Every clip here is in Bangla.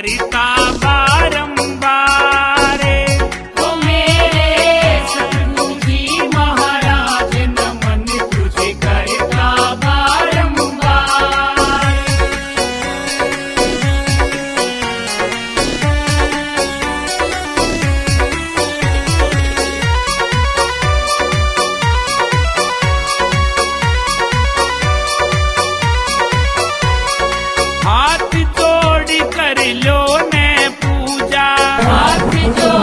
Harita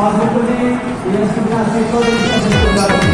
Bazı kuli, yasın nasip olur, yasın kurtarır.